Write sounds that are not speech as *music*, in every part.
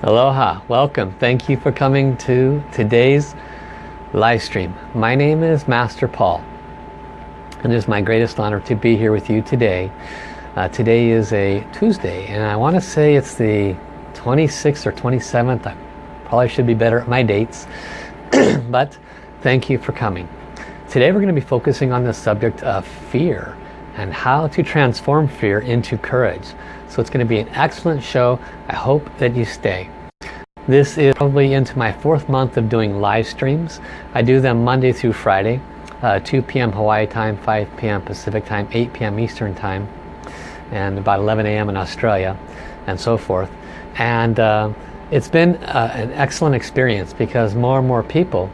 Aloha, welcome. Thank you for coming to today's live stream. My name is Master Paul and it is my greatest honor to be here with you today. Uh, today is a Tuesday and I want to say it's the 26th or 27th. I probably should be better at my dates *clears throat* but thank you for coming. Today we're going to be focusing on the subject of fear and how to transform fear into courage. So it's going to be an excellent show. I hope that you stay. This is probably into my fourth month of doing live streams. I do them Monday through Friday, uh, 2 p.m. Hawaii time, 5 p.m. Pacific time, 8 p.m. Eastern time, and about 11 a.m. in Australia, and so forth. And uh, it's been uh, an excellent experience because more and more people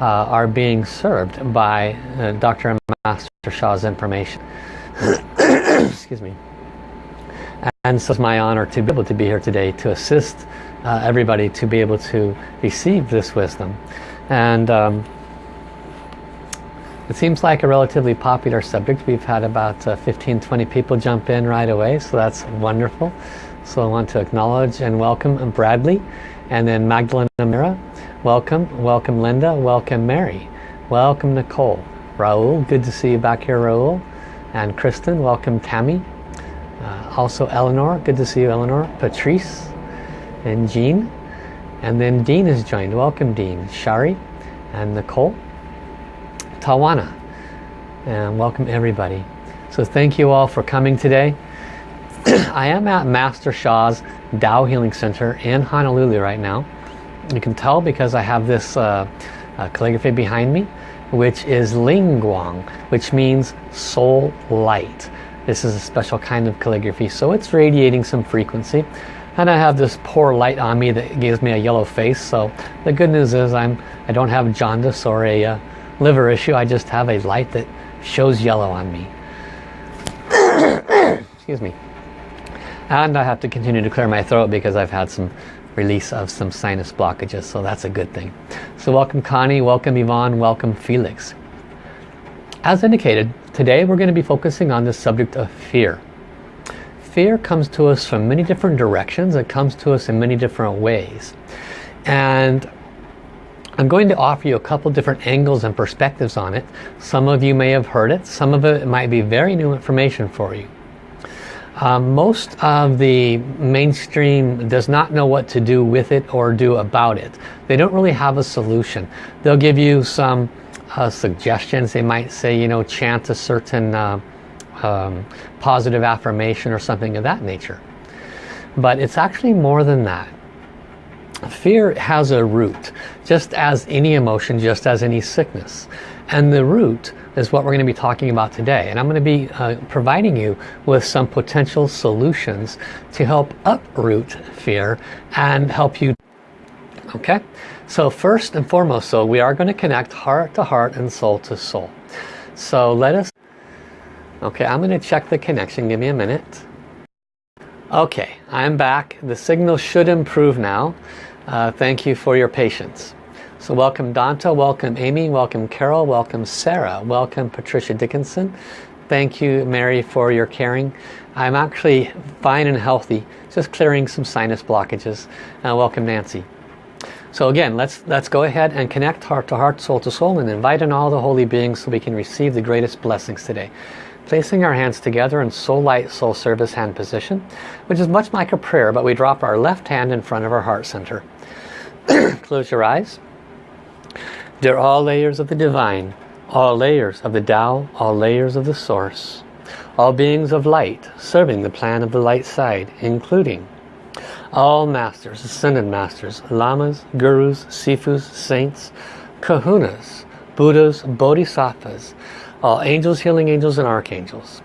uh, are being served by uh, Dr. Master Sha's information. *coughs* Excuse me. And so it's my honor to be able to be here today to assist uh, everybody to be able to receive this wisdom. And um, it seems like a relatively popular subject. We've had about uh, 15, 20 people jump in right away, so that's wonderful. So I want to acknowledge and welcome Bradley, and then Magdalena Mira. Welcome, welcome Linda, welcome Mary, welcome Nicole. Raul, good to see you back here Raul. And Kristen, welcome Tammy, uh, also Eleanor, good to see you Eleanor. Patrice and Jean. And then Dean has joined. Welcome Dean. Shari and Nicole. Tawana. And welcome everybody. So thank you all for coming today. *clears throat* I am at Master Sha's Tao Healing Center in Honolulu right now. You can tell because I have this uh, uh, calligraphy behind me which is Lingguang, which means soul light. This is a special kind of calligraphy, so it's radiating some frequency. And I have this poor light on me that gives me a yellow face. So the good news is I'm, I don't have jaundice or a uh, liver issue. I just have a light that shows yellow on me. *coughs* Excuse me. And I have to continue to clear my throat because I've had some release of some sinus blockages. So that's a good thing. So welcome Connie, welcome Yvonne, welcome Felix. As indicated, Today we're going to be focusing on the subject of fear. Fear comes to us from many different directions. It comes to us in many different ways. And I'm going to offer you a couple different angles and perspectives on it. Some of you may have heard it. Some of it might be very new information for you. Um, most of the mainstream does not know what to do with it or do about it. They don't really have a solution. They'll give you some uh, suggestions. They might say, you know, chant a certain uh, um, positive affirmation or something of that nature. But it's actually more than that. Fear has a root, just as any emotion, just as any sickness. And the root is what we're going to be talking about today. And I'm going to be uh, providing you with some potential solutions to help uproot fear and help you. Okay? So first and foremost, so we are going to connect heart to heart and soul to soul. So let us, okay, I'm going to check the connection. Give me a minute. Okay, I'm back. The signal should improve now. Uh, thank you for your patience. So welcome Danta, welcome Amy, welcome Carol, welcome Sarah, welcome Patricia Dickinson. Thank you Mary for your caring. I'm actually fine and healthy, just clearing some sinus blockages. Uh, welcome Nancy. So again, let's, let's go ahead and connect heart to heart, soul to soul, and invite in all the holy beings so we can receive the greatest blessings today. Placing our hands together in soul light, soul service hand position, which is much like a prayer, but we drop our left hand in front of our heart center. *clears throat* Close your eyes. Dear all layers of the divine, all layers of the Tao, all layers of the source, all beings of light serving the plan of the light side, including all masters, ascended masters, lamas, gurus, sifus, saints, kahunas, buddhas, bodhisattvas, all angels, healing angels, and archangels.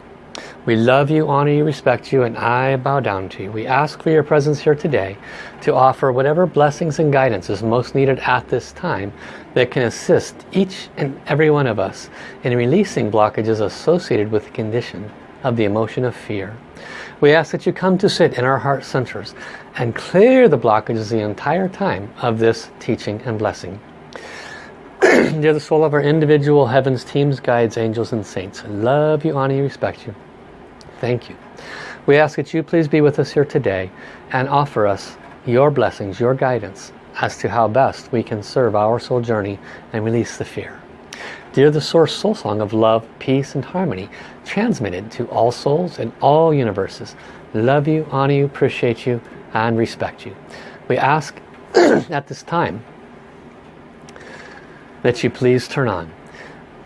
We love you, honor you, respect you, and I bow down to you. We ask for your presence here today to offer whatever blessings and guidance is most needed at this time that can assist each and every one of us in releasing blockages associated with the condition of the emotion of fear. We ask that you come to sit in our heart centers and clear the blockages the entire time of this teaching and blessing. *clears throat* Dear the soul of our individual heavens, teams, guides, angels and saints, love you, honor you, respect you. Thank you. We ask that you please be with us here today and offer us your blessings, your guidance as to how best we can serve our soul journey and release the fear. Dear the Source Soul Song of love, peace and harmony, transmitted to all souls in all universes. Love you, honor you, appreciate you, and respect you. We ask *clears throat* at this time that you please turn on.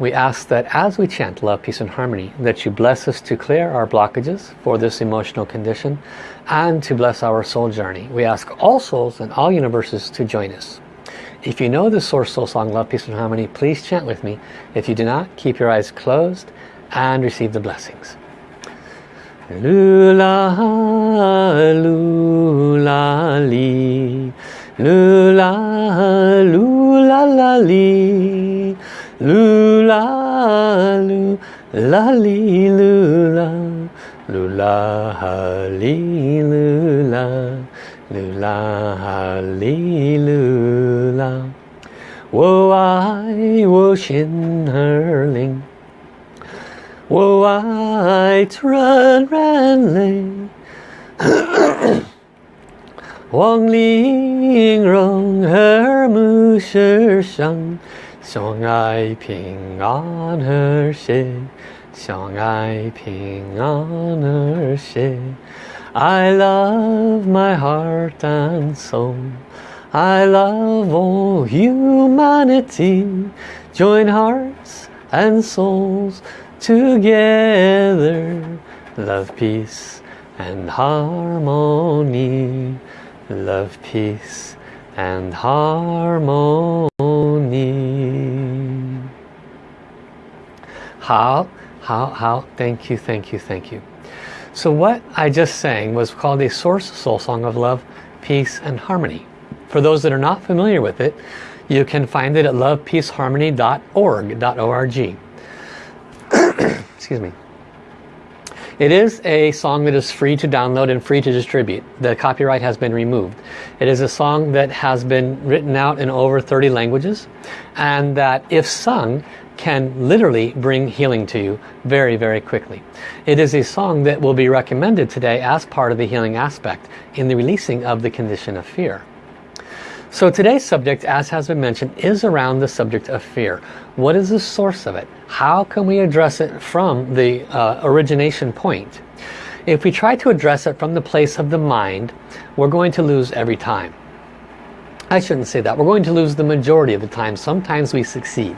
We ask that as we chant love, peace and harmony, that you bless us to clear our blockages for this emotional condition and to bless our soul journey. We ask all souls and all universes to join us. If you know the Source Soul Song, Love, Peace and Harmony, please chant with me. If you do not, keep your eyes closed and receive the blessings. Lula, lula, li. Lula, lula, la, li. 噜啦噜啦哩噜啦，噜啦哈哩噜啦，噜啦哈哩噜啦。我爱我心儿灵，我爱纯人类，黄鹂鸣，蛾儿母声声。相爱平安和谐，相爱平安和谐。I love my heart and soul. I love all humanity. Join hearts and souls together love peace and harmony love peace and harmony How how how thank you thank you thank you so what I just sang was called a source soul song of love peace and harmony for those that are not familiar with it you can find it at lovepeaceharmony.org.org. *clears throat* excuse me. It is a song that is free to download and free to distribute. The copyright has been removed. It is a song that has been written out in over 30 languages and that if sung can literally bring healing to you very very quickly. It is a song that will be recommended today as part of the healing aspect in the releasing of the condition of fear. So today's subject, as has been mentioned, is around the subject of fear. What is the source of it? How can we address it from the uh, origination point? If we try to address it from the place of the mind, we're going to lose every time. I shouldn't say that. We're going to lose the majority of the time. Sometimes we succeed.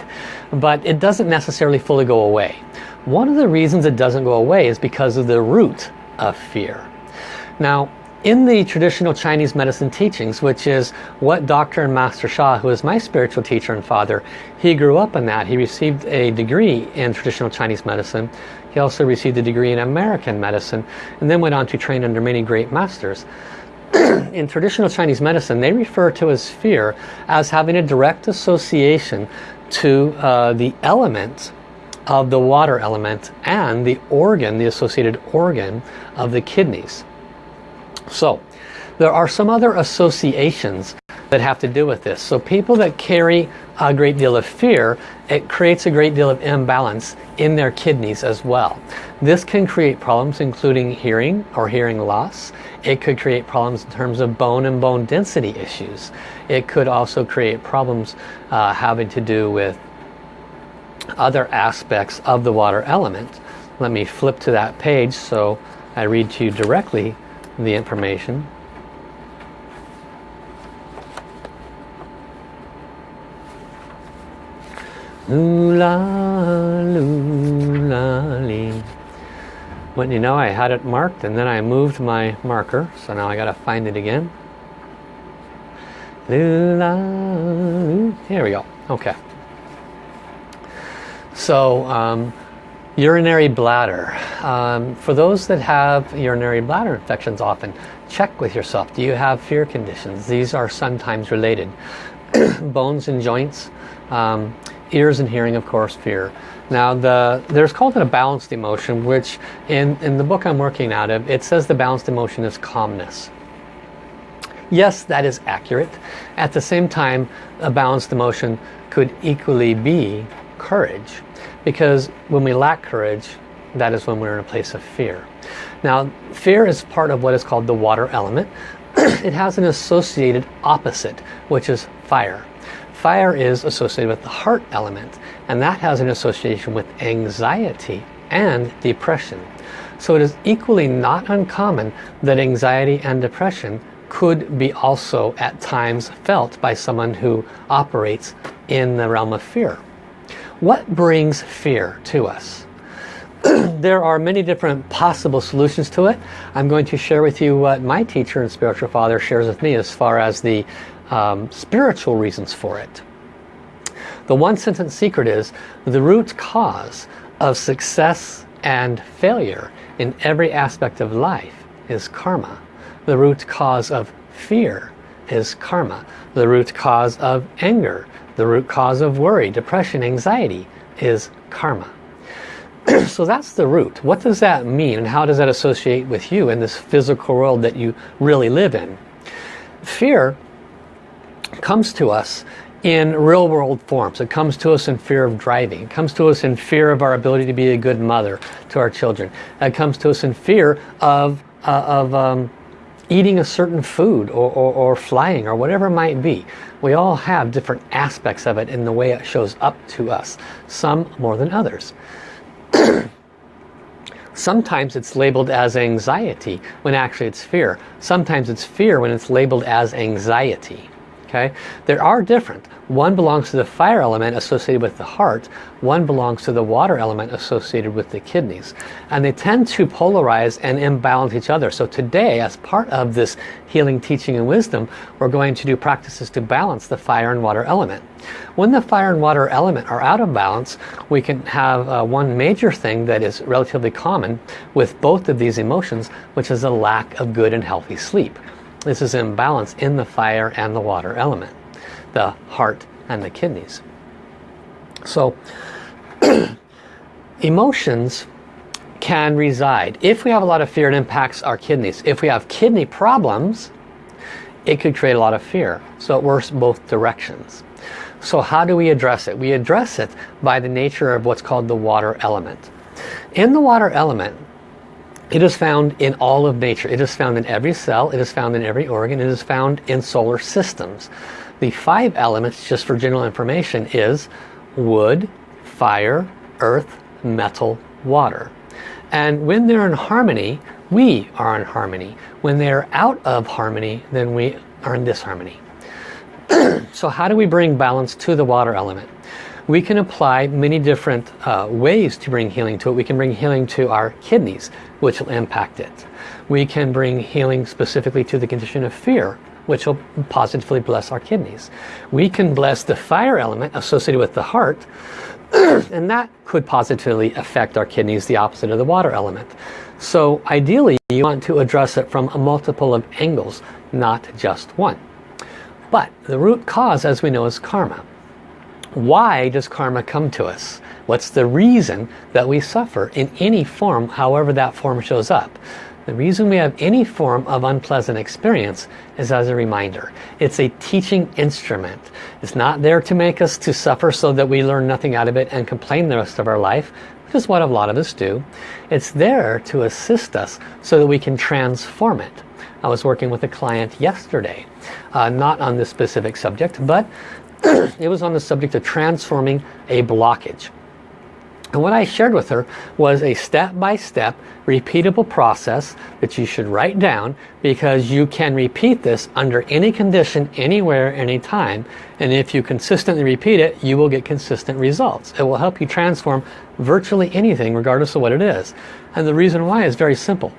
But it doesn't necessarily fully go away. One of the reasons it doesn't go away is because of the root of fear. Now, in the traditional Chinese medicine teachings, which is what Dr. and Master Sha, who is my spiritual teacher and father, he grew up in that. He received a degree in traditional Chinese medicine. He also received a degree in American medicine and then went on to train under many great masters. *clears throat* in traditional Chinese medicine, they refer to as fear as having a direct association to uh, the element of the water element and the organ, the associated organ of the kidneys. So there are some other associations that have to do with this. So people that carry a great deal of fear, it creates a great deal of imbalance in their kidneys as well. This can create problems including hearing or hearing loss. It could create problems in terms of bone and bone density issues. It could also create problems uh, having to do with other aspects of the water element. Let me flip to that page so I read to you directly the information. Lula, lula, lee. When you know I had it marked and then I moved my marker so now I gotta find it again. Here we go. Okay. So um, Urinary bladder. Um, for those that have urinary bladder infections often, check with yourself. Do you have fear conditions? These are sometimes related. *clears throat* Bones and joints, um, ears and hearing, of course, fear. Now, the, there's called it a balanced emotion, which in, in the book I'm working out of, it says the balanced emotion is calmness. Yes, that is accurate. At the same time, a balanced emotion could equally be courage because when we lack courage that is when we're in a place of fear now fear is part of what is called the water element *clears throat* it has an associated opposite, which is fire. Fire is associated with the heart element, and that has an association with anxiety and depression. So it is equally not uncommon that anxiety and depression could be also at times felt by someone who operates in the realm of fear. What brings fear to us? *clears throat* there are many different possible solutions to it. I'm going to share with you what my teacher and spiritual father shares with me as far as the um, spiritual reasons for it. The one sentence secret is the root cause of success and failure in every aspect of life is karma. The root cause of fear is karma. The root cause of anger, the root cause of worry, depression, anxiety is karma. *clears throat* so that's the root. What does that mean and how does that associate with you in this physical world that you really live in? Fear comes to us in real world forms. It comes to us in fear of driving. It comes to us in fear of our ability to be a good mother to our children. It comes to us in fear of, uh, of um, eating a certain food or, or, or, flying or whatever it might be. We all have different aspects of it in the way it shows up to us. Some more than others. *clears throat* Sometimes it's labeled as anxiety when actually it's fear. Sometimes it's fear when it's labeled as anxiety. Okay, There are different. One belongs to the fire element associated with the heart. One belongs to the water element associated with the kidneys. And they tend to polarize and imbalance each other. So today, as part of this healing, teaching, and wisdom, we're going to do practices to balance the fire and water element. When the fire and water element are out of balance, we can have uh, one major thing that is relatively common with both of these emotions, which is a lack of good and healthy sleep. This is imbalance in the fire and the water element the heart and the kidneys. So *clears throat* emotions can reside. If we have a lot of fear, it impacts our kidneys. If we have kidney problems, it could create a lot of fear. So it works both directions. So how do we address it? We address it by the nature of what's called the water element. In the water element, it is found in all of nature. It is found in every cell. It is found in every organ. It is found in solar systems. The five elements, just for general information, is wood, fire, earth, metal, water. And when they're in harmony, we are in harmony. When they're out of harmony, then we are in disharmony. *clears throat* so how do we bring balance to the water element? We can apply many different uh, ways to bring healing to it. We can bring healing to our kidneys, which will impact it. We can bring healing specifically to the condition of fear, which will positively bless our kidneys. We can bless the fire element associated with the heart, *clears throat* and that could positively affect our kidneys, the opposite of the water element. So ideally, you want to address it from a multiple of angles, not just one. But the root cause, as we know, is karma. Why does karma come to us? What's the reason that we suffer in any form, however that form shows up? The reason we have any form of unpleasant experience is as a reminder. It's a teaching instrument. It's not there to make us to suffer so that we learn nothing out of it and complain the rest of our life, which is what a lot of us do. It's there to assist us so that we can transform it. I was working with a client yesterday, uh, not on this specific subject, but *clears throat* it was on the subject of transforming a blockage. And what I shared with her was a step-by-step -step repeatable process that you should write down because you can repeat this under any condition, anywhere, anytime. And if you consistently repeat it, you will get consistent results. It will help you transform virtually anything regardless of what it is. And the reason why is very simple.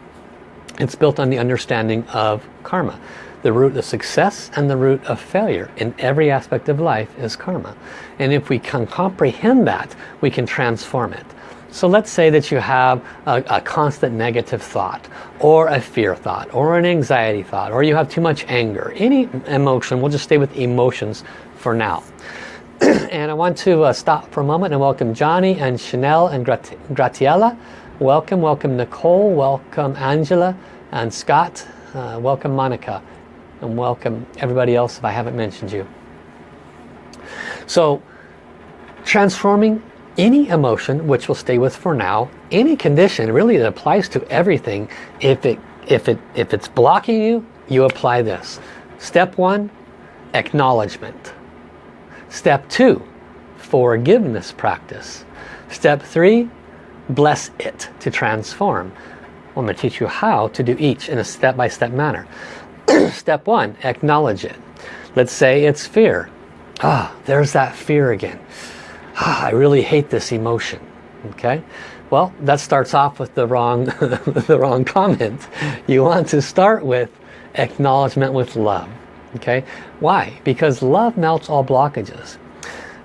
It's built on the understanding of karma. The root of success and the root of failure in every aspect of life is karma. And if we can comprehend that, we can transform it. So let's say that you have a, a, constant negative thought or a fear thought or an anxiety thought or you have too much anger. Any emotion, we'll just stay with emotions for now. *clears throat* and I want to uh, stop for a moment and welcome Johnny and Chanel and Grat Gratiella. Welcome, welcome Nicole, welcome Angela and Scott, uh, welcome Monica and welcome everybody else if I haven't mentioned you. So transforming any emotion, which we'll stay with for now, any condition, really it applies to everything. If it if it if it's blocking you, you apply this. Step one, acknowledgement. Step two, forgiveness practice. Step three, bless it to transform. I'm going to teach you how to do each in a step-by-step -step manner. Step one, acknowledge it. Let's say it's fear. Ah, there's that fear again. Ah, I really hate this emotion. Okay, well that starts off with the wrong, *laughs* the wrong comment. You want to start with acknowledgement with love. Okay, why? Because love melts all blockages.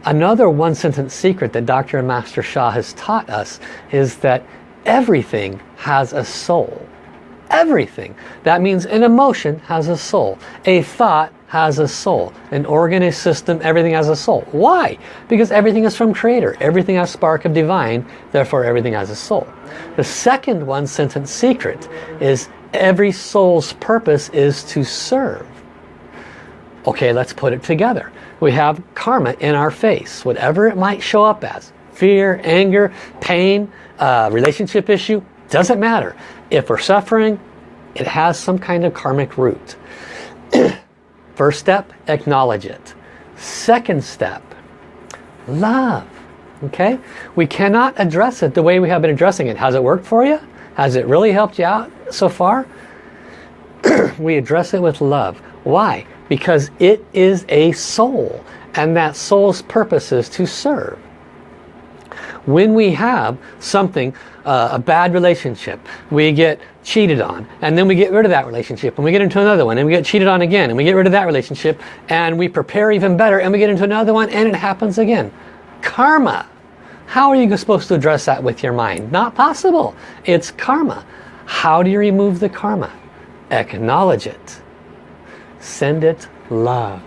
Another one sentence secret that Dr. Master Sha has taught us is that everything has a soul. Everything. That means an emotion has a soul. A thought has a soul. An organ, a system, everything has a soul. Why? Because everything is from Creator. Everything has spark of divine, therefore everything has a soul. The second one sentence secret is every soul's purpose is to serve. Okay, let's put it together. We have karma in our face, whatever it might show up as. Fear, anger, pain, uh, relationship issue, doesn't matter. If we're suffering, it has some kind of karmic root. *clears throat* First step, acknowledge it. Second step, love. Okay? We cannot address it the way we have been addressing it. Has it worked for you? Has it really helped you out so far? *clears throat* we address it with love. Why? Because it is a soul. And that soul's purpose is to serve. When we have something, uh, a bad relationship, we get cheated on and then we get rid of that relationship and we get into another one and we get cheated on again and we get rid of that relationship and we prepare even better and we get into another one and it happens again. Karma. How are you supposed to address that with your mind? Not possible. It's karma. How do you remove the karma? Acknowledge it. Send it love.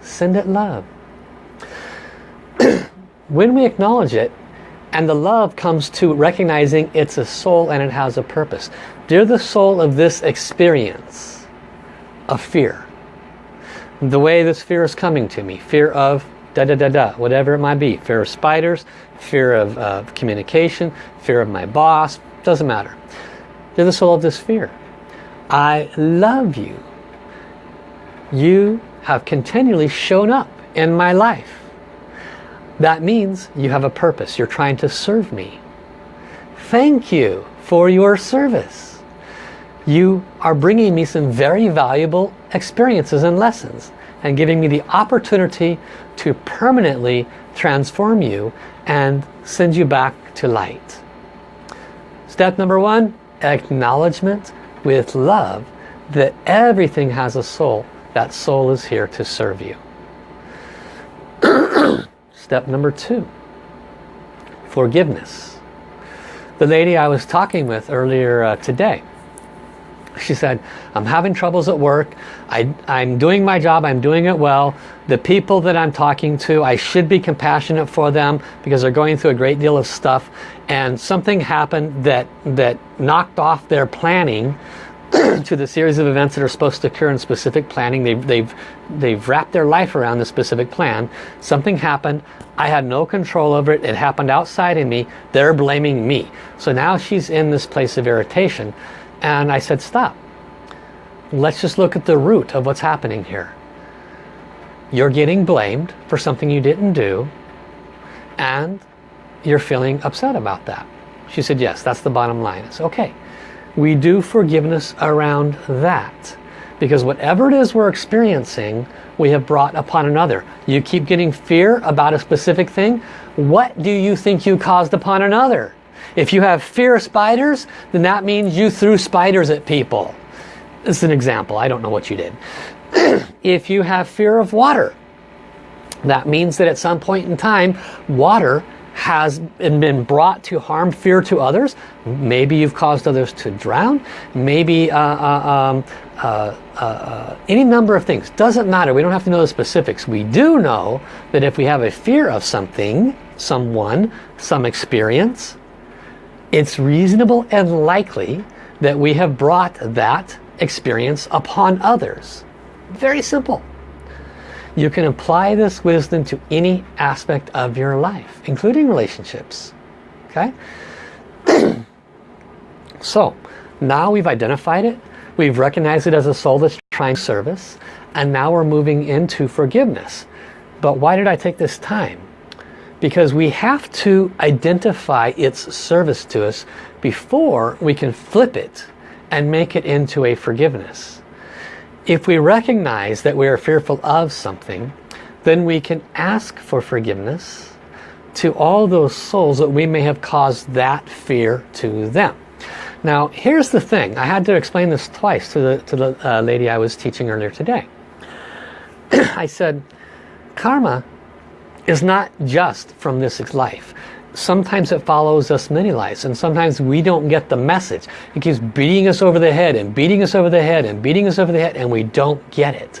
Send it love. *clears throat* when we acknowledge it, and the love comes to recognizing it's a soul and it has a purpose. Dear the soul of this experience of fear. The way this fear is coming to me. Fear of da da da da, whatever it might be. Fear of spiders, fear of uh, communication, fear of my boss, doesn't matter. Dear the soul of this fear. I love you. You have continually shown up in my life. That means you have a purpose. You're trying to serve me. Thank you for your service. You are bringing me some very valuable experiences and lessons and giving me the opportunity to permanently transform you and send you back to light. Step number one, acknowledgement with love that everything has a soul. That soul is here to serve you. *clears throat* Step number two, forgiveness. The lady I was talking with earlier uh, today, she said, I'm having troubles at work. I, I'm doing my job. I'm doing it well. The people that I'm talking to, I should be compassionate for them because they're going through a great deal of stuff. And something happened that, that knocked off their planning to the series of events that are supposed to occur in specific planning. They've, they've, they've wrapped their life around the specific plan. Something happened. I had no control over it. It happened outside of me. They're blaming me. So now she's in this place of irritation. And I said, stop. Let's just look at the root of what's happening here. You're getting blamed for something you didn't do. And you're feeling upset about that. She said, yes, that's the bottom line. It's okay we do forgiveness around that. Because whatever it is we're experiencing, we have brought upon another. You keep getting fear about a specific thing. What do you think you caused upon another? If you have fear of spiders, then that means you threw spiders at people. This is an example. I don't know what you did. *clears throat* if you have fear of water, that means that at some point in time, water has been brought to harm, fear to others. Maybe you've caused others to drown. Maybe uh, uh, um, uh, uh, uh, any number of things. Doesn't matter. We don't have to know the specifics. We do know that if we have a fear of something, someone, some experience, it's reasonable and likely that we have brought that experience upon others. Very simple. You can apply this wisdom to any aspect of your life, including relationships. Okay? *clears throat* so, now we've identified it. We've recognized it as a soul that's trying service and now we're moving into forgiveness. But why did I take this time? Because we have to identify its service to us before we can flip it and make it into a forgiveness. If we recognize that we are fearful of something, then we can ask for forgiveness to all those souls that we may have caused that fear to them. Now here's the thing, I had to explain this twice to the, to the uh, lady I was teaching earlier today. *clears throat* I said, karma is not just from this life. Sometimes it follows us many lives and sometimes we don't get the message. It keeps beating us over the head and beating us over the head and beating us over the head and we don't get it.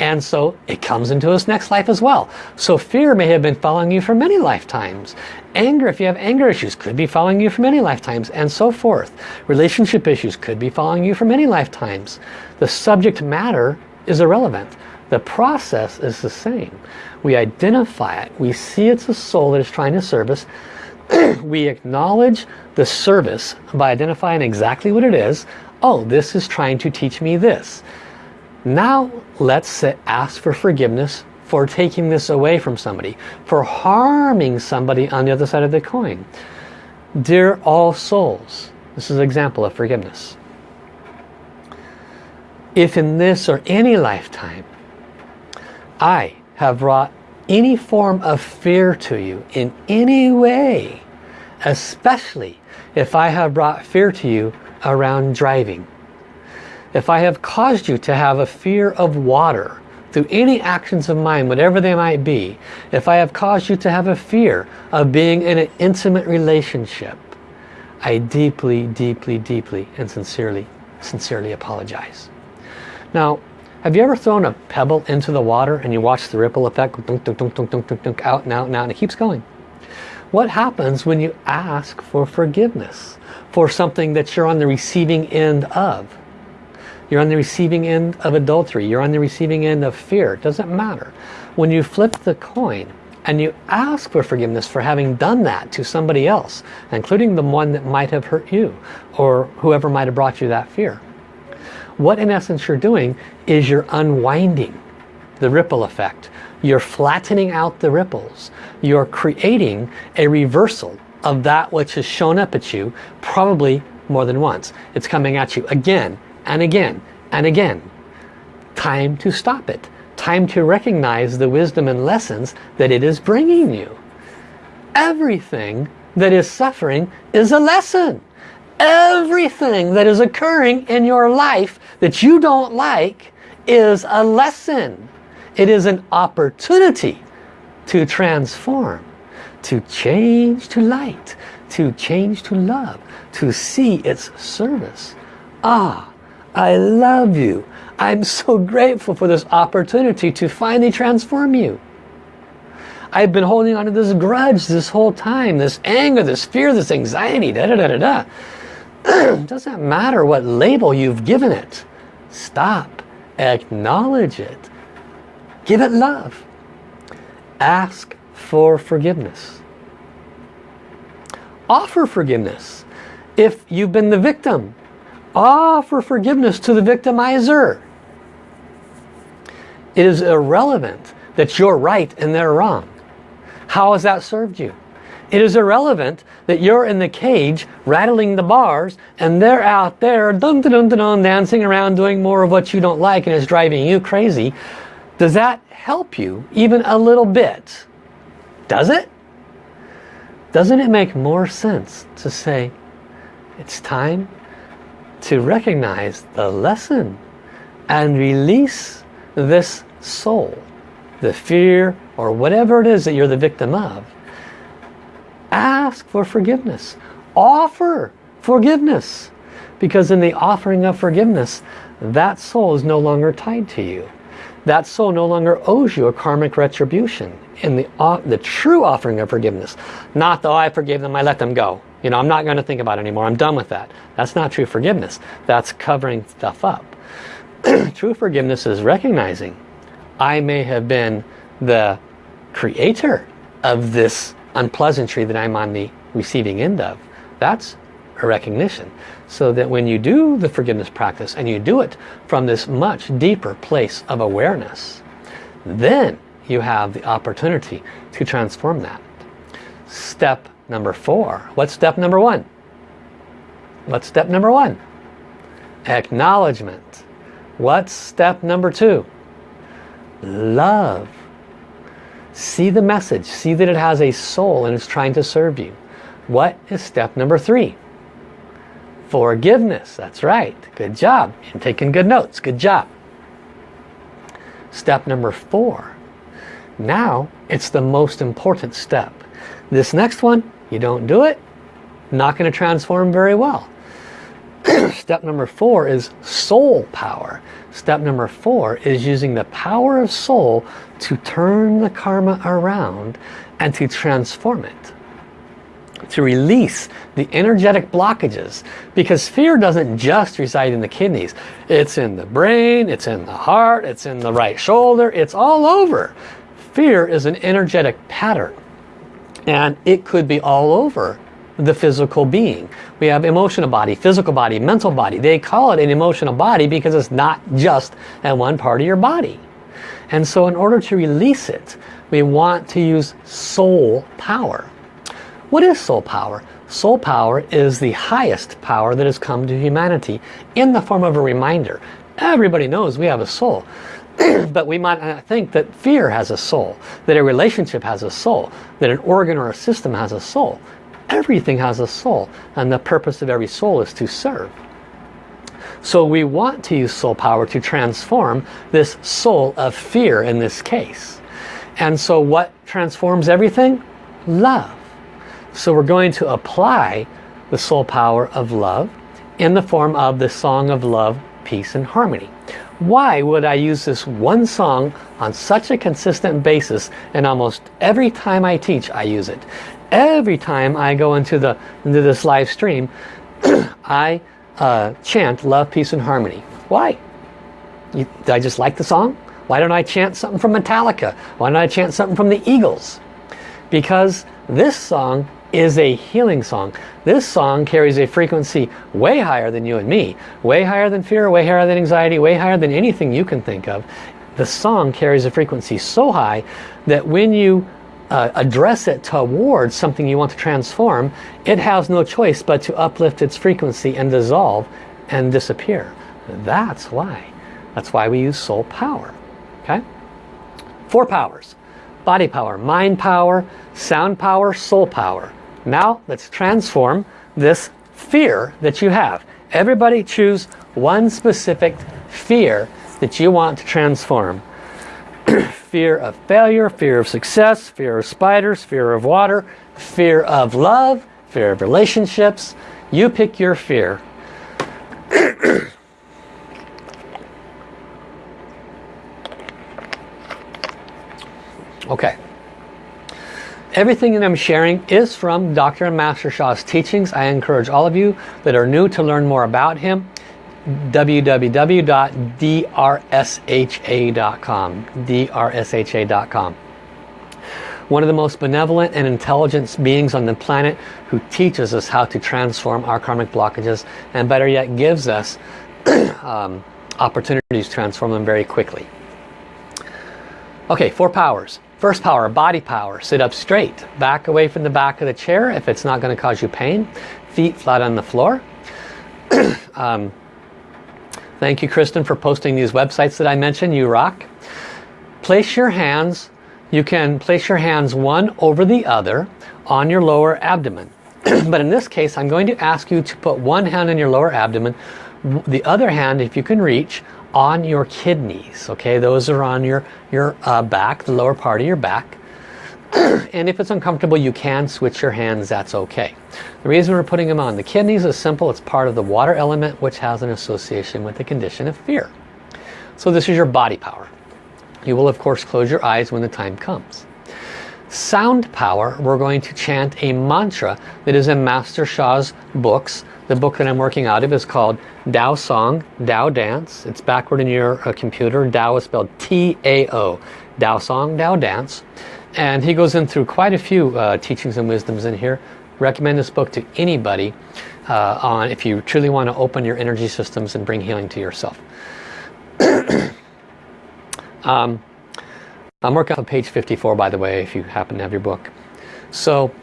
And so it comes into us next life as well. So fear may have been following you for many lifetimes. Anger, if you have anger issues, could be following you for many lifetimes and so forth. Relationship issues could be following you for many lifetimes. The subject matter is irrelevant. The process is the same. We identify it. We see it's a soul that is trying to service. *clears throat* we acknowledge the service by identifying exactly what it is. Oh, this is trying to teach me this. Now let's ask for forgiveness for taking this away from somebody, for harming somebody on the other side of the coin. Dear all souls, this is an example of forgiveness. If in this or any lifetime I have brought any form of fear to you in any way, especially if I have brought fear to you around driving, if I have caused you to have a fear of water through any actions of mine, whatever they might be, if I have caused you to have a fear of being in an intimate relationship, I deeply, deeply, deeply and sincerely, sincerely apologize. Now, have you ever thrown a pebble into the water and you watch the ripple effect dunk, dunk, dunk, dunk, dunk, dunk, dunk, out and out and out and it keeps going? What happens when you ask for forgiveness for something that you're on the receiving end of? You're on the receiving end of adultery. You're on the receiving end of fear. It doesn't matter. When you flip the coin and you ask for forgiveness for having done that to somebody else, including the one that might have hurt you or whoever might have brought you that fear. What in essence you're doing is you're unwinding the ripple effect. You're flattening out the ripples. You're creating a reversal of that which has shown up at you probably more than once. It's coming at you again and again and again. Time to stop it. Time to recognize the wisdom and lessons that it is bringing you. Everything that is suffering is a lesson. Everything that is occurring in your life that you don't like is a lesson. It is an opportunity to transform, to change to light, to change to love, to see its service. Ah, I love you. I'm so *laughs* grateful for this opportunity to finally transform you. I've been holding on to this grudge this whole time, this anger, this fear, this anxiety, da da da da da. It *clears throat* doesn't matter what label you've given it. Stop. Acknowledge it. Give it love. Ask for forgiveness. Offer forgiveness. If you've been the victim, offer forgiveness to the victimizer. It is irrelevant that you're right and they're wrong. How has that served you? It is irrelevant that you're in the cage rattling the bars and they're out there dun dun dun dun dancing around doing more of what you don't like and it's driving you crazy. Does that help you even a little bit? Does it? Doesn't it make more sense to say it's time to recognize the lesson and release this soul, the fear or whatever it is that you're the victim of. Ask for forgiveness. Offer forgiveness. Because in the offering of forgiveness, that soul is no longer tied to you. That soul no longer owes you a karmic retribution in the, uh, the true offering of forgiveness. Not though I forgave them, I let them go. You know, I'm not going to think about it anymore. I'm done with that. That's not true forgiveness. That's covering stuff up. *clears throat* true forgiveness is recognizing I may have been the creator of this unpleasantry that I'm on the receiving end of. That's a recognition. So that when you do the forgiveness practice and you do it from this much deeper place of awareness, then you have the opportunity to transform that. Step number four. What's step number one? What's step number one? Acknowledgement. What's step number two? Love. See the message. See that it has a soul and it's trying to serve you. What is step number three? Forgiveness. That's right. Good job. You're taking good notes. Good job. Step number four. Now it's the most important step. This next one, you don't do it, not going to transform very well. *clears throat* Step number four is soul power. Step number four is using the power of soul to turn the karma around and to transform it. To release the energetic blockages. Because fear doesn't just reside in the kidneys. It's in the brain, it's in the heart, it's in the right shoulder, it's all over. Fear is an energetic pattern. And it could be all over the physical being. We have emotional body, physical body, mental body. They call it an emotional body because it's not just at one part of your body. And so in order to release it, we want to use soul power. What is soul power? Soul power is the highest power that has come to humanity in the form of a reminder. Everybody knows we have a soul. *clears throat* but we might not think that fear has a soul, that a relationship has a soul, that an organ or a system has a soul. Everything has a soul and the purpose of every soul is to serve. So we want to use soul power to transform this soul of fear in this case. And so what transforms everything? Love. So we're going to apply the soul power of love in the form of the song of love, peace and harmony. Why would I use this one song on such a consistent basis and almost every time I teach I use it? Every time I go into the into this live stream *clears throat* I uh, chant love peace and harmony. Why? You, I just like the song? Why don't I chant something from Metallica? Why don't I chant something from the Eagles? Because this song is a healing song. This song carries a frequency way higher than you and me way higher than fear way higher than anxiety way higher than anything you can think of. The song carries a frequency so high that when you uh, address it towards something you want to transform, it has no choice but to uplift its frequency and dissolve and disappear. That's why. That's why we use soul power. Okay? Four powers. Body power, mind power, sound power, soul power. Now let's transform this fear that you have. Everybody choose one specific fear that you want to transform. *clears throat* fear of failure, fear of success, fear of spiders, fear of water, fear of love, fear of relationships. You pick your fear. *clears throat* okay. Everything that I'm sharing is from Dr. Master Sha's teachings. I encourage all of you that are new to learn more about him www.drsha.com drsha.com one of the most benevolent and intelligent beings on the planet who teaches us how to transform our karmic blockages and better yet gives us *clears throat* um, opportunities to transform them very quickly. Okay, four powers. First power, body power. Sit up straight. Back away from the back of the chair if it's not going to cause you pain. Feet flat on the floor. *clears throat* um, Thank you, Kristen, for posting these websites that I mentioned. You rock. Place your hands, you can place your hands one over the other on your lower abdomen. *clears throat* but in this case, I'm going to ask you to put one hand in your lower abdomen, the other hand, if you can reach, on your kidneys. Okay, those are on your, your uh, back, the lower part of your back. *clears throat* and if it's uncomfortable, you can switch your hands, that's okay. The reason we're putting them on the kidneys is simple. It's part of the water element which has an association with the condition of fear. So this is your body power. You will of course close your eyes when the time comes. Sound power, we're going to chant a mantra that is in Master Sha's books. The book that I'm working out of is called Tao Song, Tao Dance. It's backward in your uh, computer. Tao is spelled T-A-O. Tao Song, Tao Dance. And he goes in through quite a few uh, teachings and wisdoms in here. Recommend this book to anybody uh, on if you truly want to open your energy systems and bring healing to yourself. *clears throat* um, I'm working on page 54 by the way if you happen to have your book. So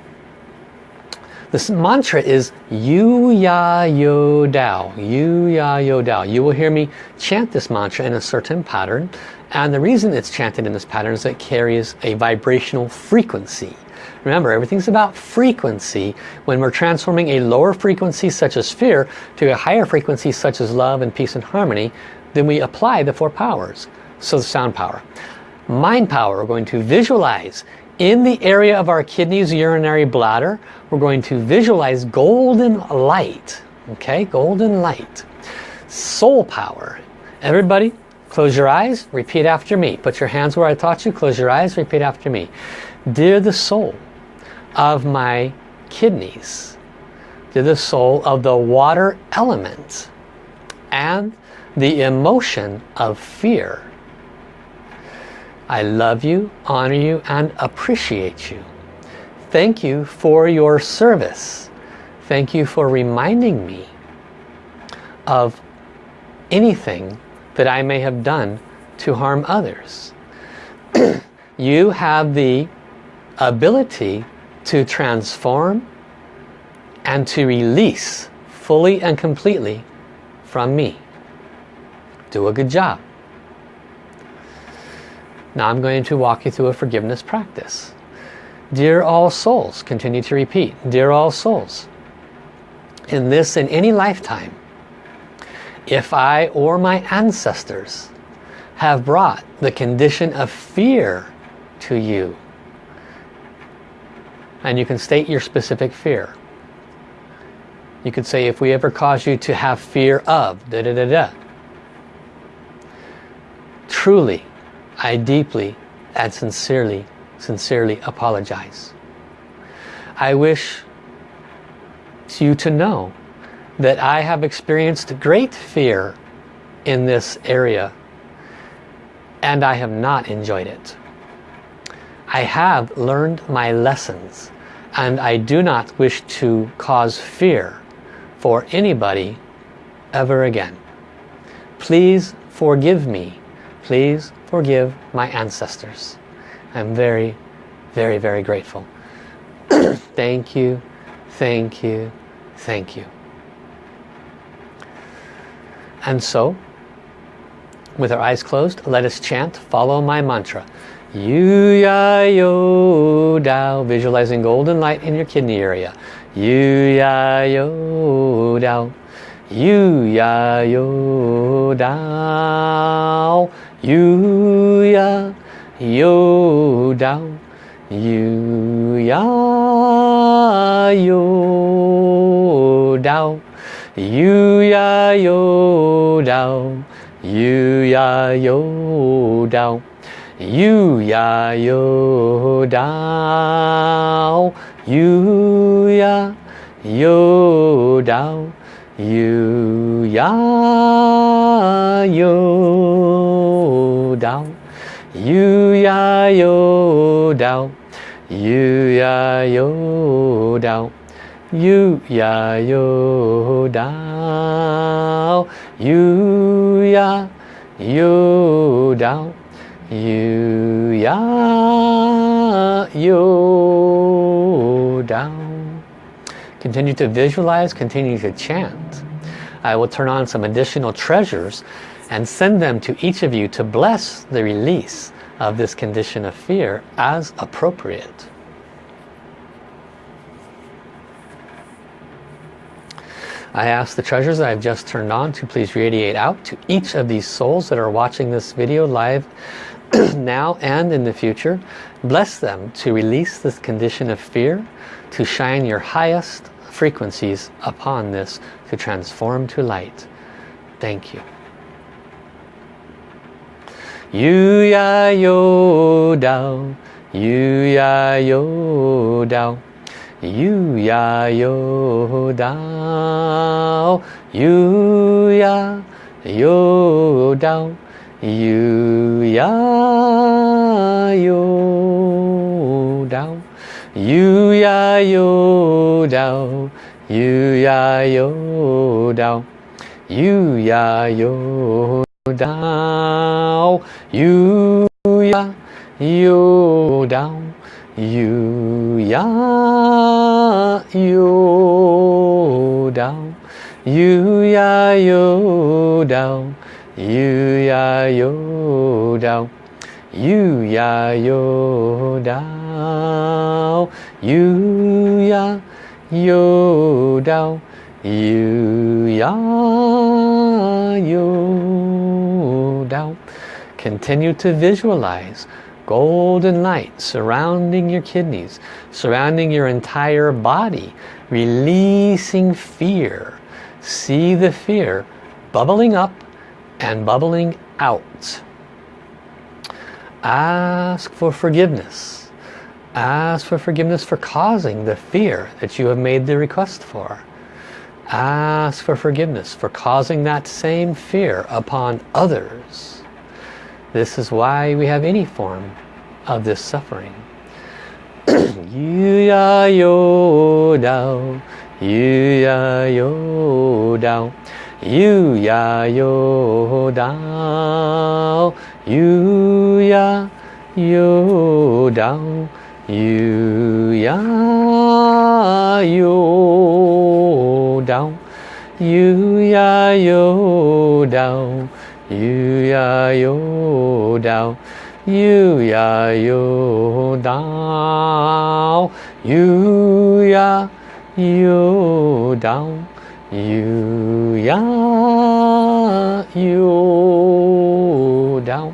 this mantra is Yu Ya Yo Dao. Yu Ya Yo Dao. You will hear me chant this mantra in a certain pattern. And the reason it's chanted in this pattern is it carries a vibrational frequency. Remember, everything's about frequency. When we're transforming a lower frequency such as fear to a higher frequency such as love and peace and harmony, then we apply the four powers. So the sound power. Mind power, we're going to visualize in the area of our kidneys, urinary bladder, we're going to visualize golden light. Okay, golden light. Soul power. Everybody, close your eyes, repeat after me. Put your hands where I taught you, close your eyes, repeat after me. Dear the soul of my kidneys, dear the soul of the water element, and the emotion of fear, I love you, honor you, and appreciate you. Thank you for your service. Thank you for reminding me of anything that I may have done to harm others. *clears throat* you have the ability to transform and to release fully and completely from me. Do a good job. Now I'm going to walk you through a forgiveness practice. Dear all souls, continue to repeat, dear all souls, in this in any lifetime, if I or my ancestors have brought the condition of fear to you, and you can state your specific fear. You could say, if we ever cause you to have fear of, da da da da. Truly, I deeply and sincerely, sincerely apologize. I wish you to know that I have experienced great fear in this area and I have not enjoyed it. I have learned my lessons and I do not wish to cause fear for anybody ever again. Please forgive me. Please forgive my ancestors. I'm very, very, very grateful. *clears throat* thank you, thank you, thank you. And so, with our eyes closed, let us chant, follow my mantra. Yu Ya Yo Dao, visualizing golden light in your kidney area. Yu Ya Yo Dao, Yu Ya Yo Dao. Yu ya yo dao Yu ya yo dao Yu ya yo dao Yu ya yo dao Yu ya yo dao Yu ya yo dao Yu ya yo Dao Yu Ya Yo Dao Yu Ya Yo Dao Yu Ya Yo Dao Yu Ya Yo Dao Yu Ya Yo Dao Continue to visualize, continue to chant. I will turn on some additional treasures and send them to each of you to bless the release of this condition of fear as appropriate. I ask the treasures I've just turned on to please radiate out to each of these souls that are watching this video live *clears throat* now and in the future. Bless them to release this condition of fear, to shine your highest frequencies upon this, to transform to light. Thank you. Yu ya yo dao, yu ya yo dao, yu ya yo dao, yu ya yo dao, yu ya yo dao, yu ya yo dao, yu ya yo dao, yu ya yo down, you ya, you down, you ya, you down, you ya, you down, you ya, you down, you ya, you down, you ya, you down, you ya, you. down. Continue to visualize golden light surrounding your kidneys, surrounding your entire body, releasing fear. See the fear bubbling up and bubbling out. Ask for forgiveness. Ask for forgiveness for causing the fear that you have made the request for. Ask for forgiveness for causing that same fear upon others. This is why we have any form of this suffering. *clears throat* Yu ya yo dao, yu ya yo dao, yu ya yo dao, yu ya yo dao, yu ya yo dao, yu ya yo dao, yu ya yo dao, yu ya yo dao, yu ya yo dao, yu ya yo dao.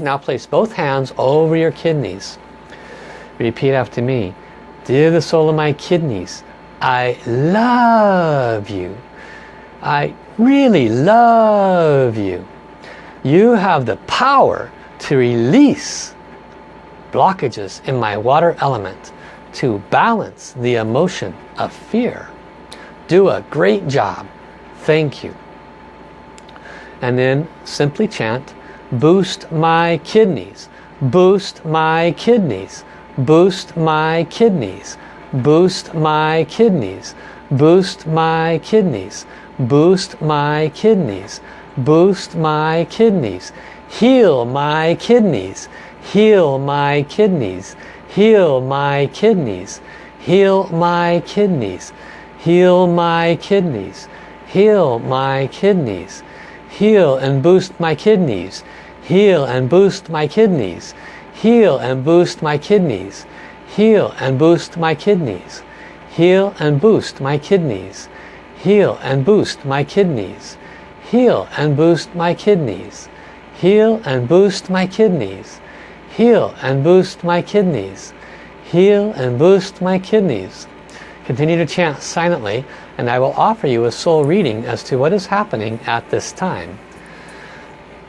now place both hands over your kidneys. Repeat after me. Dear the soul of my kidneys, I love you. I really love you. You have the power to release blockages in my water element to balance the emotion of fear. Do a great job. Thank you. And then simply chant, boost my kidneys, boost my kidneys, boost my kidneys, boost my kidneys, boost my kidneys, boost my kidneys, boost my kidneys, Boost my kidneys. heal my kidneys, heal my kidneys, heal my kidneys, heal my kidneys, heal my kidneys, heal my kidneys, heal and boost my kidneys, heal and boost my kidneys, heal and boost my kidneys, heal and boost my kidneys, heal and boost my kidneys, heal and boost my kidneys, heal and boost my kidneys, heal and boost my kidneys, heal and boost my kidneys, heal and boost my kidneys. Continue to chant silently and I will offer you a soul reading as to what is happening at this time.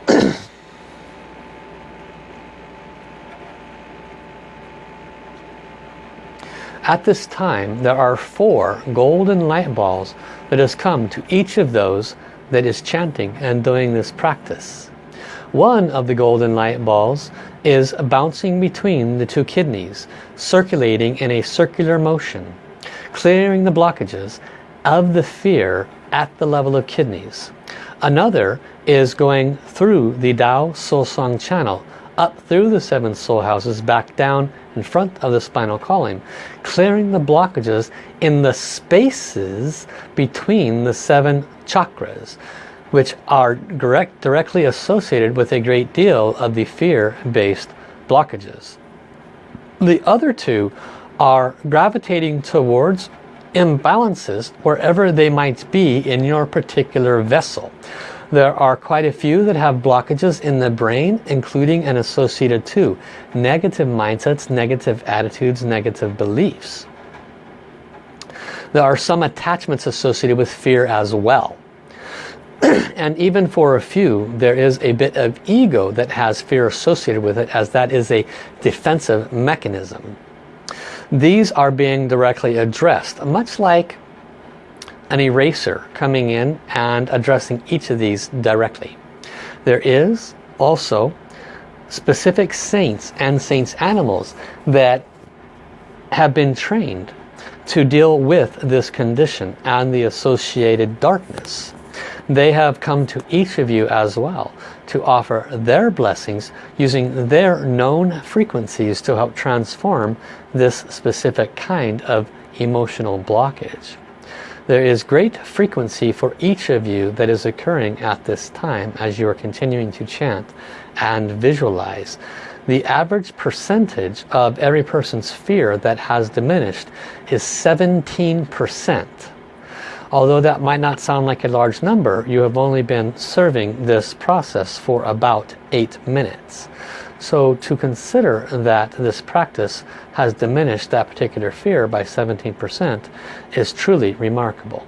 *clears throat* At this time, there are four golden light balls that has come to each of those that is chanting and doing this practice. One of the golden light balls is bouncing between the two kidneys, circulating in a circular motion, clearing the blockages of the fear at the level of kidneys. Another is going through the Dao Soul Song channel, up through the seven soul houses, back down in front of the spinal column, clearing the blockages in the spaces between the seven chakras, which are direct, directly associated with a great deal of the fear-based blockages. The other two are gravitating towards imbalances wherever they might be in your particular vessel. There are quite a few that have blockages in the brain, including and associated to negative mindsets, negative attitudes, negative beliefs. There are some attachments associated with fear as well. *clears throat* and even for a few, there is a bit of ego that has fear associated with it as that is a defensive mechanism. These are being directly addressed, much like an eraser coming in and addressing each of these directly. There is also specific saints and saints animals that have been trained to deal with this condition and the associated darkness. They have come to each of you as well to offer their blessings using their known frequencies to help transform this specific kind of emotional blockage. There is great frequency for each of you that is occurring at this time as you are continuing to chant and visualize. The average percentage of every person's fear that has diminished is 17%. Although that might not sound like a large number, you have only been serving this process for about 8 minutes. So to consider that this practice has diminished that particular fear by 17% is truly remarkable.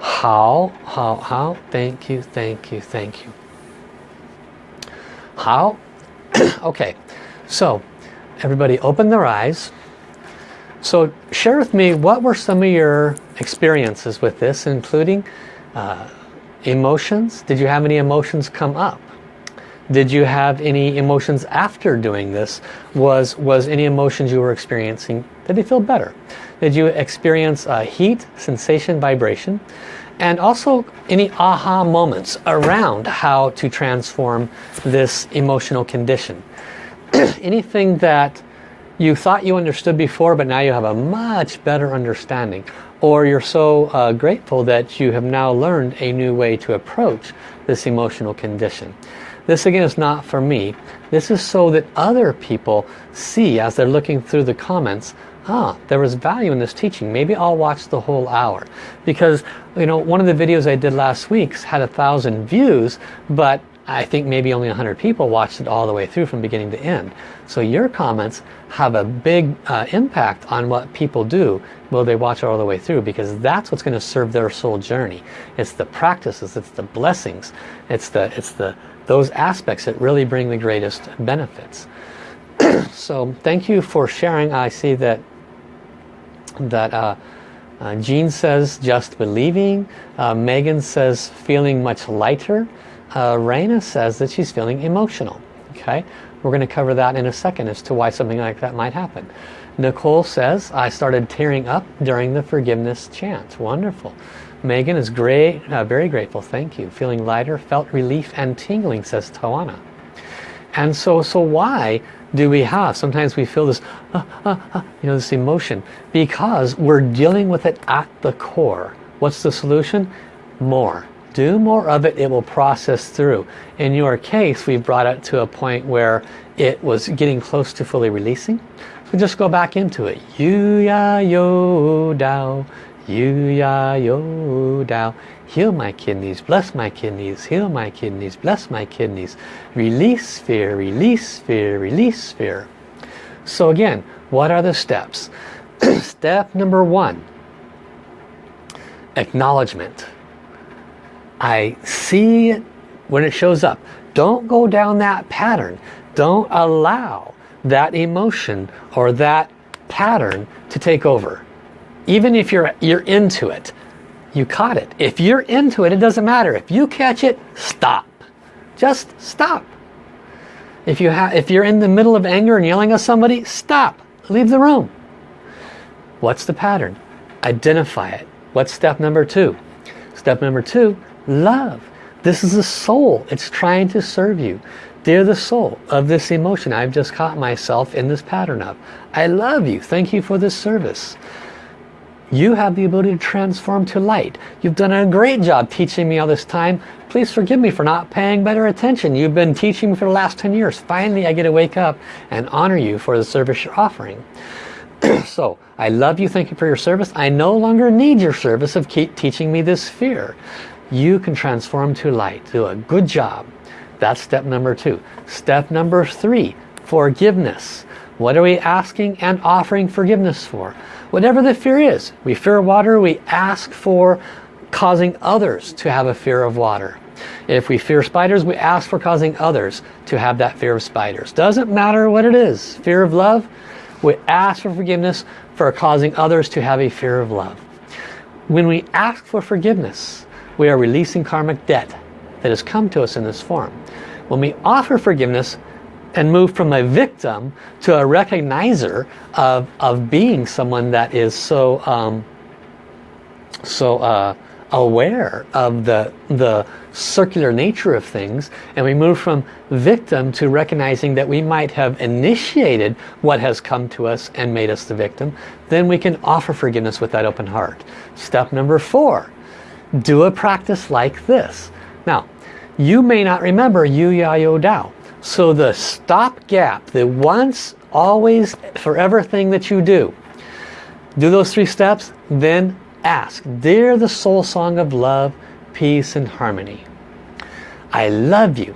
How, how, how, thank you, thank you, thank you. How? *coughs* okay, so everybody open their eyes. So share with me what were some of your experiences with this, including uh, emotions. Did you have any emotions come up? Did you have any emotions after doing this? Was, was any emotions you were experiencing, did they feel better? Did you experience uh, heat, sensation, vibration? And also any aha moments around how to transform this emotional condition. *clears throat* Anything that you thought you understood before but now you have a much better understanding or you're so uh, grateful that you have now learned a new way to approach this emotional condition. This again is not for me. This is so that other people see as they're looking through the comments, ah, there was value in this teaching. Maybe I'll watch the whole hour. Because, you know, one of the videos I did last week had a thousand views, but I think maybe only 100 people watched it all the way through from beginning to end. So your comments have a big uh, impact on what people do will they watch it all the way through because that's what's going to serve their soul journey. It's the practices, it's the blessings, it's the, it's the, those aspects that really bring the greatest benefits. *clears throat* so thank you for sharing. I see that that uh, uh, Jean says just believing. Uh, Megan says feeling much lighter uh, Raina says that she's feeling emotional. Okay, we're going to cover that in a second as to why something like that might happen. Nicole says, I started tearing up during the forgiveness chant. Wonderful. Megan is great, uh, very grateful. Thank you. Feeling lighter, felt relief and tingling, says Tawana. And so, so why do we have? Sometimes we feel this, uh, uh, uh, you know, this emotion because we're dealing with it at the core. What's the solution? More do more of it, it will process through. In your case, we brought it to a point where it was getting close to fully releasing. So just go back into it. Yu ya yo dao, yu ya yo dao. Heal my kidneys, bless my kidneys, heal my kidneys, bless my kidneys. Release fear, release fear, release fear. So again, what are the steps? *clears throat* Step number one, acknowledgement. I see it when it shows up. Don't go down that pattern. Don't allow that emotion or that pattern to take over. Even if you're, you're into it, you caught it. If you're into it, it doesn't matter. If you catch it, stop. Just stop. If, you have, if you're in the middle of anger and yelling at somebody, stop. Leave the room. What's the pattern? Identify it. What's step number two? Step number two, love. This is the soul. It's trying to serve you. They're the soul of this emotion I've just caught myself in this pattern of. I love you. Thank you for this service. You have the ability to transform to light. You've done a great job teaching me all this time. Please forgive me for not paying better attention. You've been teaching me for the last 10 years. Finally, I get to wake up and honor you for the service you're offering. *clears throat* so, I love you. Thank you for your service. I no longer need your service of keep teaching me this fear you can transform to light. Do a good job. That's step number two. Step number three, forgiveness. What are we asking and offering forgiveness for? Whatever the fear is. We fear water, we ask for causing others to have a fear of water. If we fear spiders, we ask for causing others to have that fear of spiders. Doesn't matter what it is. Fear of love, we ask for forgiveness for causing others to have a fear of love. When we ask for forgiveness, we are releasing karmic debt that has come to us in this form. When we offer forgiveness, and move from a victim to a recognizer of, of being someone that is so um, so uh, aware of the the circular nature of things and we move from victim to recognizing that we might have initiated what has come to us and made us the victim then we can offer forgiveness with that open heart step number four do a practice like this now you may not remember Yu Ya Yo Dao so the stop gap the once always forever thing that you do do those three steps then ask, Dear the soul song of love, peace and harmony, I love you.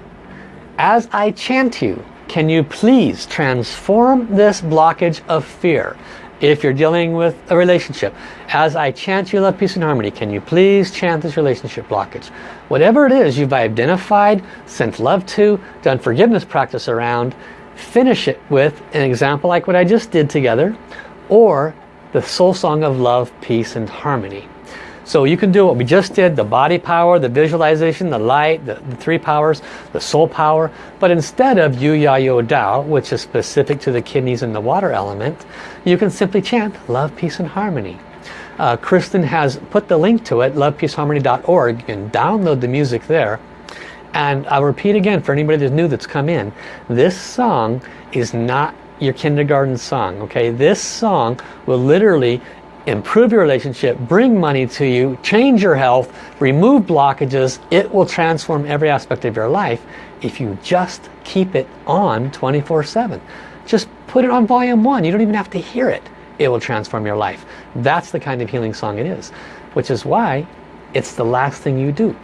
As I chant you, can you please transform this blockage of fear? If you're dealing with a relationship, as I chant you love, peace and harmony, can you please chant this relationship blockage? Whatever it is you've identified, sent love to, done forgiveness practice around, finish it with an example like what I just did together, or the soul song of love, peace, and harmony. So you can do what we just did, the body power, the visualization, the light, the, the three powers, the soul power. But instead of Yu Ya Yo Dao, which is specific to the kidneys and the water element, you can simply chant love, peace, and harmony. Uh, Kristen has put the link to it, lovepeaceharmony.org. You can download the music there. And I'll repeat again for anybody that's new that's come in. This song is not your kindergarten song okay this song will literally improve your relationship bring money to you change your health remove blockages it will transform every aspect of your life if you just keep it on 24 7 just put it on volume one. You don't even have to hear it. It will transform your life. That's the kind of healing song it is which is why it's the last thing you do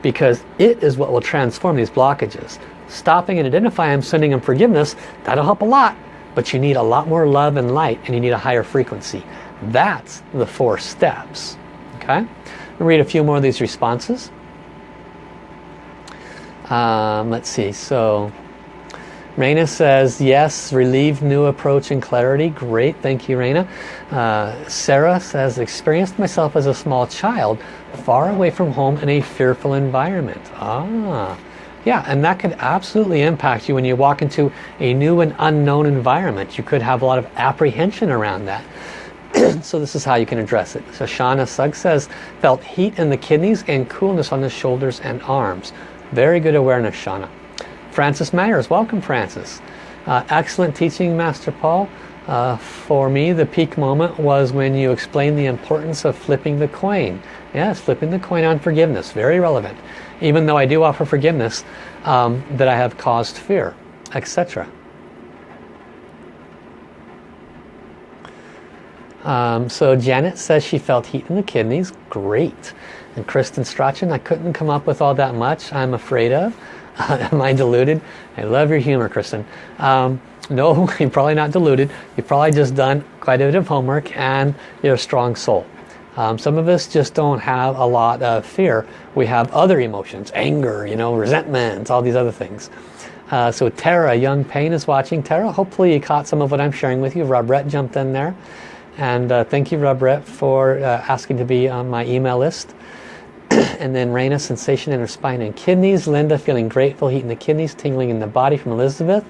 because it is what will transform these blockages. Stopping and identifying them sending them forgiveness that'll help a lot but you need a lot more love and light and you need a higher frequency. That's the four steps. Okay? Read a few more of these responses. Um, let's see. So, Raina says, yes, relieved new approach and clarity. Great, thank you, Raina. Uh, Sarah says, experienced myself as a small child, far away from home in a fearful environment. Ah, yeah, and that could absolutely impact you when you walk into a new and unknown environment. You could have a lot of apprehension around that. *clears throat* so this is how you can address it. So Shauna Sugg says, felt heat in the kidneys and coolness on the shoulders and arms. Very good awareness, Shauna. Francis Myers, welcome Francis. Uh, excellent teaching, Master Paul. Uh, for me, the peak moment was when you explained the importance of flipping the coin. Yes, flipping the coin on forgiveness, very relevant even though I do offer forgiveness, um, that I have caused fear, etc. Um, so Janet says she felt heat in the kidneys. Great. And Kristen Strachan, I couldn't come up with all that much I'm afraid of. *laughs* Am I deluded? I love your humor, Kristen. Um, no, *laughs* you're probably not deluded. You've probably just done quite a bit of homework and you're a strong soul. Um, some of us just don't have a lot of fear. We have other emotions, anger, you know, resentment, all these other things. Uh, so Tara, Young Pain is watching. Tara, hopefully you caught some of what I'm sharing with you. Robrette jumped in there. And uh, thank you, Robrette, for uh, asking to be on my email list. *clears throat* and then Raina, sensation in her spine and kidneys. Linda, feeling grateful, heat in the kidneys, tingling in the body from Elizabeth.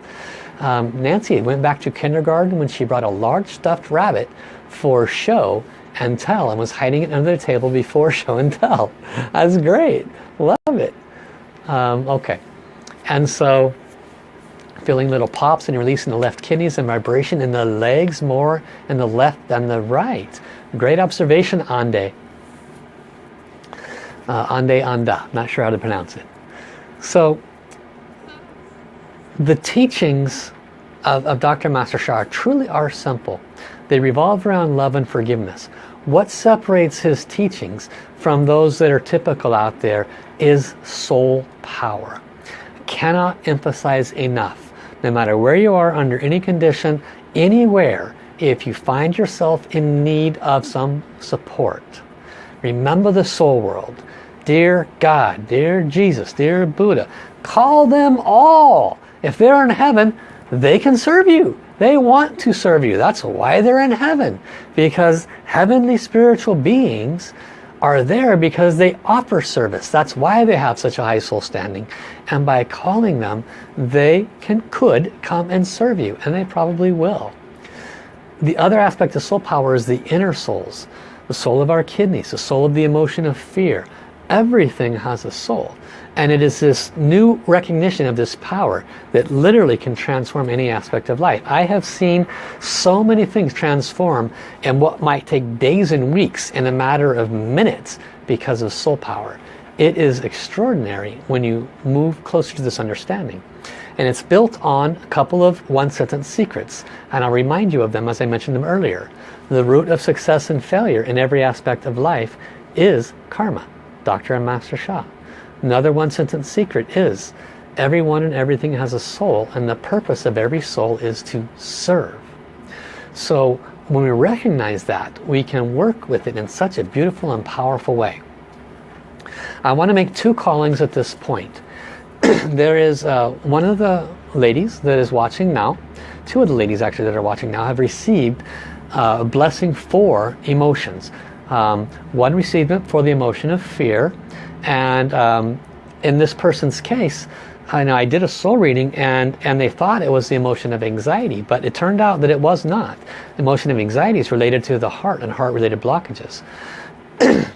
Um, Nancy went back to kindergarten when she brought a large stuffed rabbit for show and tell and was hiding it under the table before *laughs* show and tell. That's great. Love it. Um, okay. And so feeling little pops and releasing the left kidneys and vibration in the legs more in the left than the right. Great observation, Ande. Uh, ande Anda. Not sure how to pronounce it. So the teachings of, of Dr. Master Sha truly are simple. They revolve around love and forgiveness. What separates his teachings from those that are typical out there is soul power. Cannot emphasize enough. No matter where you are, under any condition, anywhere, if you find yourself in need of some support, remember the soul world. Dear God, dear Jesus, dear Buddha, call them all. If they're in heaven, they can serve you. They want to serve you. That's why they're in heaven. Because heavenly spiritual beings are there because they offer service. That's why they have such a high soul standing. And by calling them, they can could come and serve you. And they probably will. The other aspect of soul power is the inner souls. The soul of our kidneys, the soul of the emotion of fear. Everything has a soul. And it is this new recognition of this power that literally can transform any aspect of life. I have seen so many things transform in what might take days and weeks in a matter of minutes because of soul power. It is extraordinary when you move closer to this understanding. And it's built on a couple of one-sentence secrets. And I'll remind you of them as I mentioned them earlier. The root of success and failure in every aspect of life is karma. Dr. and Master Sha. Another one sentence secret is everyone and everything has a soul and the purpose of every soul is to serve. So when we recognize that, we can work with it in such a beautiful and powerful way. I want to make two callings at this point. *clears throat* there is uh, one of the ladies that is watching now, two of the ladies actually that are watching now have received uh, a blessing for emotions. Um, one received it for the emotion of fear and um, in this person's case, I know I did a soul reading and, and they thought it was the emotion of anxiety, but it turned out that it was not. The emotion of anxiety is related to the heart and heart-related blockages. *clears throat*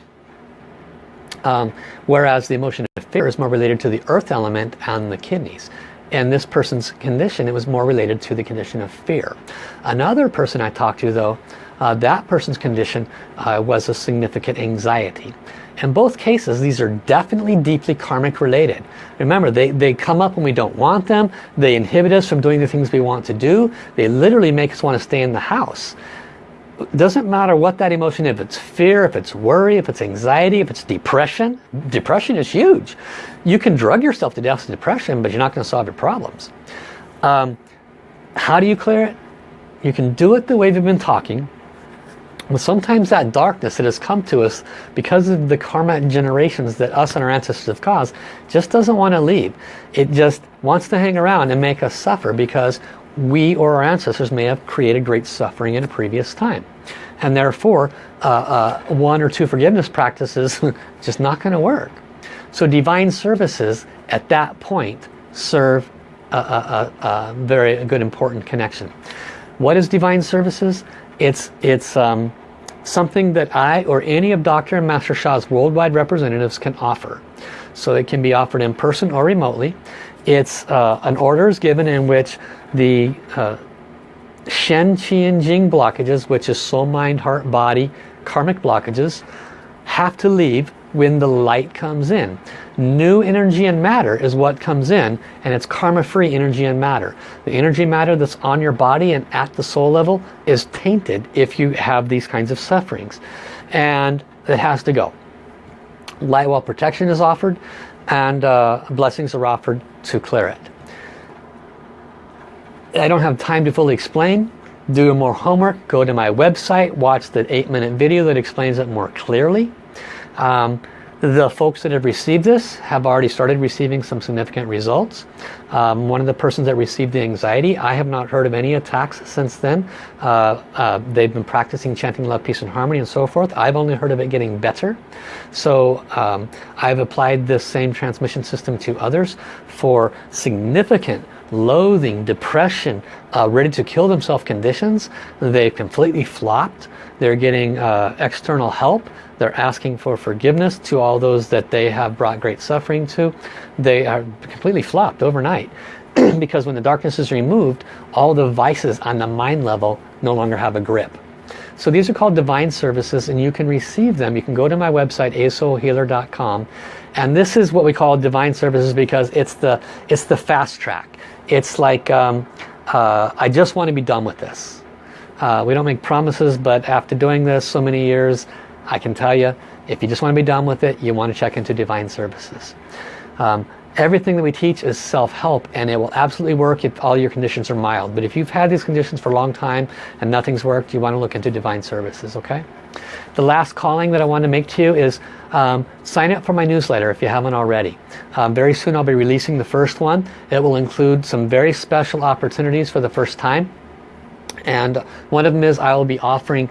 um, whereas the emotion of fear is more related to the earth element and the kidneys. In this person's condition, it was more related to the condition of fear. Another person I talked to though, uh, that person's condition uh, was a significant anxiety. In both cases, these are definitely deeply karmic related. Remember, they, they come up when we don't want them. They inhibit us from doing the things we want to do. They literally make us want to stay in the house. It doesn't matter what that emotion is. If it's fear, if it's worry, if it's anxiety, if it's depression. Depression is huge. You can drug yourself to death with depression, but you're not going to solve your problems. Um, how do you clear it? You can do it the way we've been talking but sometimes that darkness that has come to us because of the karma generations that us and our ancestors have caused just doesn't want to leave. It just wants to hang around and make us suffer because we or our ancestors may have created great suffering in a previous time. And therefore, uh, uh, one or two forgiveness practices *laughs* just not going to work. So divine services at that point serve a, a, a, a very good important connection. What is divine services? It's, it's um, something that I or any of Dr. and Master Sha's worldwide representatives can offer. So it can be offered in person or remotely. It's uh, an order is given in which the uh, Shen, Qi, and Jing blockages, which is soul, mind, heart, body, karmic blockages, have to leave when the light comes in. New energy and matter is what comes in and it's karma-free energy and matter. The energy matter that's on your body and at the soul level is tainted if you have these kinds of sufferings. And it has to go. Light well protection is offered and uh, blessings are offered to clear it. I don't have time to fully explain. Do more homework. Go to my website. Watch the 8 minute video that explains it more clearly. Um, the folks that have received this have already started receiving some significant results. Um, one of the persons that received the anxiety, I have not heard of any attacks since then. Uh, uh, they've been practicing chanting love, peace and harmony and so forth. I've only heard of it getting better. So um, I've applied this same transmission system to others for significant loathing, depression, uh, ready to kill themselves conditions. They've completely flopped. They're getting uh, external help. They're asking for forgiveness to all those that they have brought great suffering to. They are completely flopped overnight. *clears throat* because when the darkness is removed, all the vices on the mind level no longer have a grip. So these are called divine services and you can receive them. You can go to my website, asoulhealer.com and this is what we call divine services because it's the, it's the fast track. It's like, um, uh, I just want to be done with this. Uh, we don't make promises, but after doing this so many years, I can tell you, if you just want to be done with it, you want to check into Divine Services. Um, everything that we teach is self-help and it will absolutely work if all your conditions are mild. But if you've had these conditions for a long time and nothing's worked, you want to look into Divine Services, okay? The last calling that I want to make to you is um, sign up for my newsletter if you haven't already. Um, very soon I'll be releasing the first one. It will include some very special opportunities for the first time. And one of them is I will be offering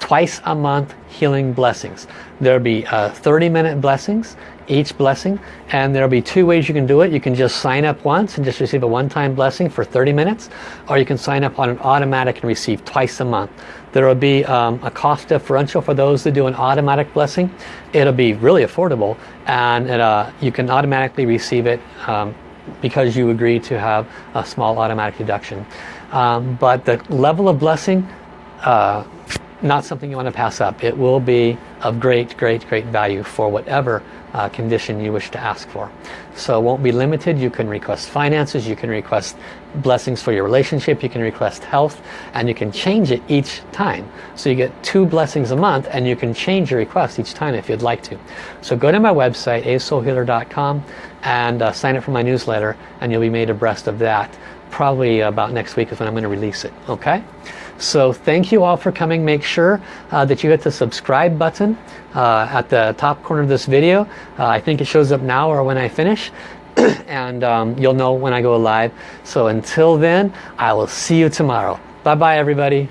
twice a month healing blessings. There'll be uh, 30 minute blessings each blessing and there'll be two ways you can do it. You can just sign up once and just receive a one-time blessing for 30 minutes or you can sign up on an automatic and receive twice a month. There will be um, a cost differential for those that do an automatic blessing. It'll be really affordable and it, uh, you can automatically receive it um, because you agree to have a small automatic deduction. Um, but the level of blessing uh, not something you want to pass up. It will be of great, great, great value for whatever uh, condition you wish to ask for. So it won't be limited. You can request finances, you can request blessings for your relationship, you can request health, and you can change it each time. So you get two blessings a month and you can change your request each time if you'd like to. So go to my website, asoulhealer.com and uh, sign up for my newsletter and you'll be made abreast of that. Probably about next week is when I'm going to release it. Okay? So thank you all for coming. Make sure uh, that you hit the subscribe button uh, at the top corner of this video. Uh, I think it shows up now or when I finish. *clears throat* and um, you'll know when I go live. So until then, I will see you tomorrow. Bye-bye everybody.